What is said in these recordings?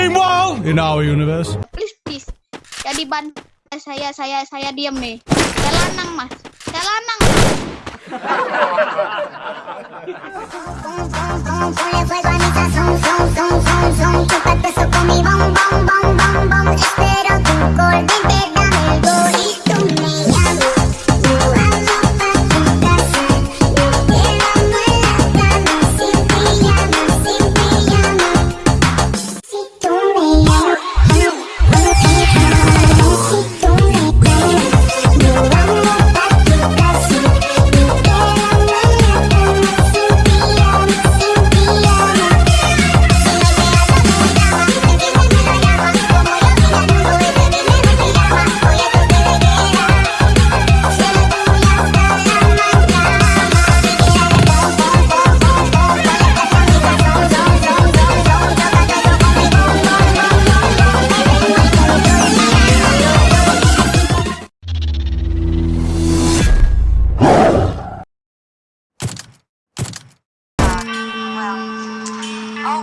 Meanwhile, in our universe. please please. Jadi ban saya saya saya diam nih saya lanang mas. Saya lanang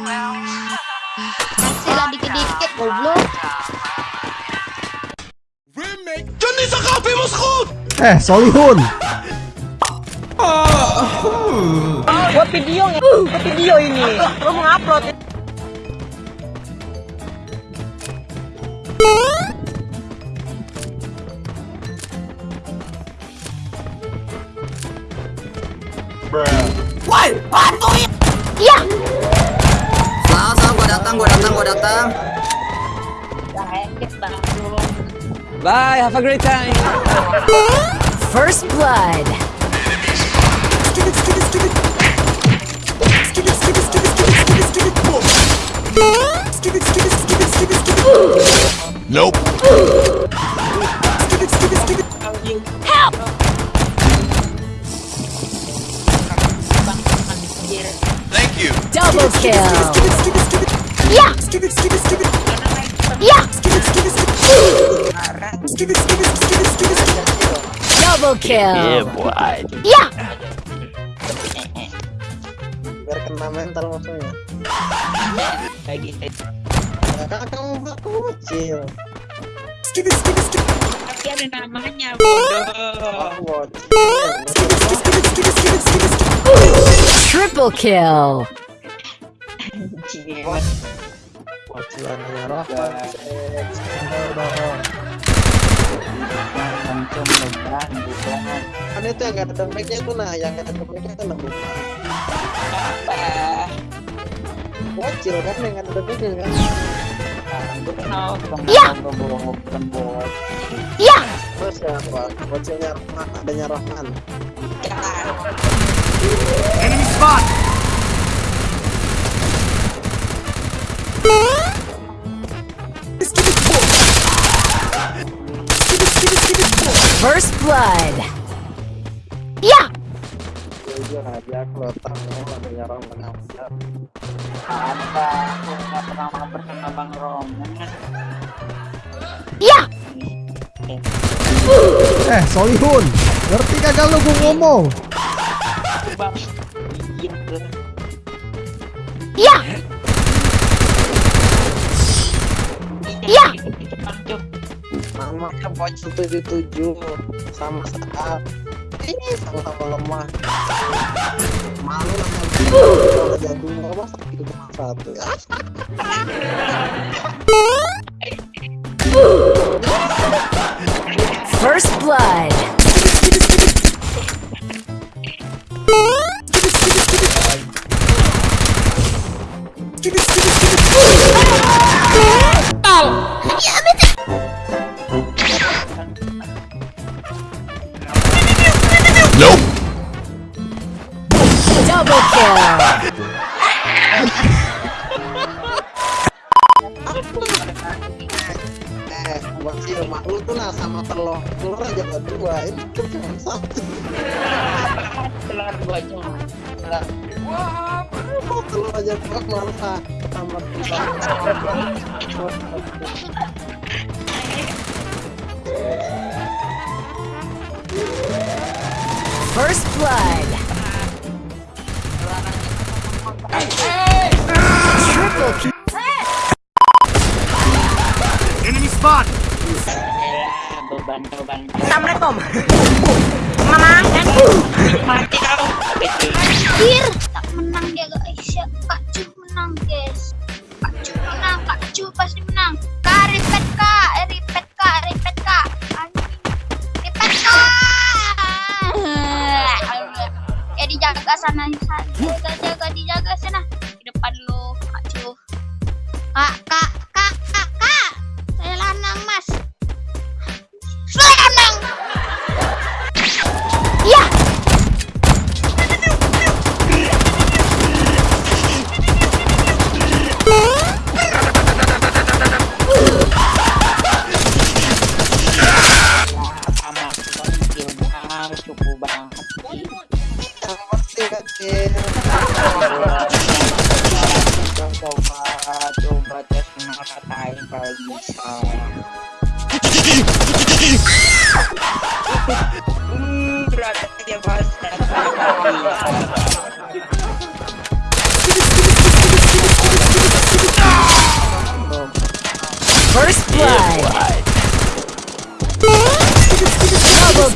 kasih lah dikit-dikit goblok. Eh, Solihun. buat video nih buat video ini. Lo mau upload. Salah, salah, gua datang, gua datang, gua datang. bye have a great time First blood. Nope. Help! Thank you. Double kill. Yeah. Yeah. Double kill. Yeah. Biar kena mental musuhnya. lagi Ya, kan kamu aku kecil. tapi ada namanya bodoh Bocilannya Rahman. Kan itu yang ada tuh nah, yang ada dompetnya tuh nah bukan. Bocil kan yang ada dompetnya kan. Yeah. Yeah. Terus siapa? Bocilnya Rahman, adanya Rahman. Enemy spot. Sama bang Roman Yeah. Eh, Solihun. Ngerti kagak lu gua ngomong? 1,77 sama saat ini sama-sama lemah. Malu kalau cuma satu. First Blood. Sama telur telur aja nggak dua ini tuh cuma satu. telur bocor telur Oh, telur aja dua malah sama First blood. Jaga, jaga, dijaga sana. Di depan lu, kak, kak,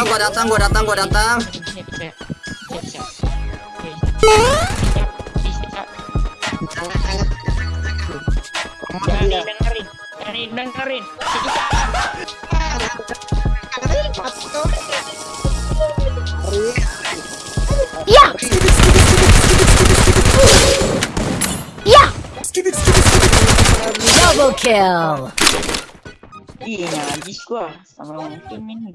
datang gua datang gua datang Dengerin, dengerin, dengerin, dengerin. Ya. Ya. Double kill. Iya, najis gua sama tim ini.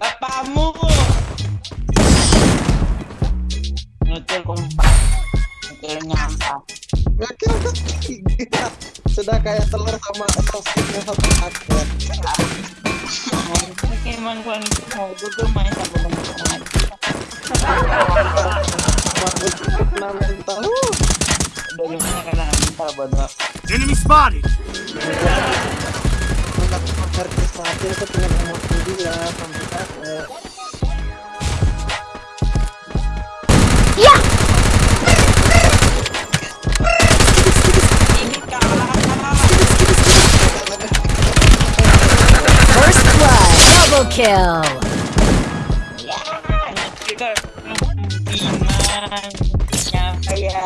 Bapakmu. Ngekil kompak. Ngekil nyampah. Ngakil ketiga sudah kayak telur sama sausnya satu paket Emang gua mau gue main sama temen-temen kena mental Dari mana kena minta bodoh Enemy spotted! Ngerti saatnya aku pengen emosi dia capek Ya. First blood. Double kill. Kita bingung Nyampe ya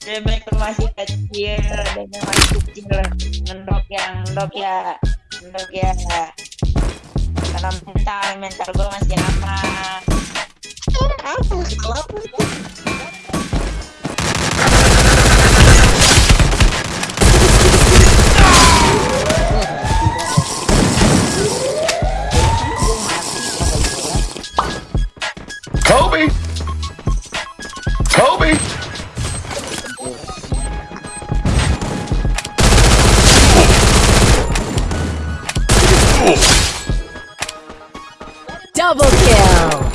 Dia masih kecil yang masih kecil Ngendok ya Ngendok ya Ngendok ya Karena mental Mental gue masih aman Double kill!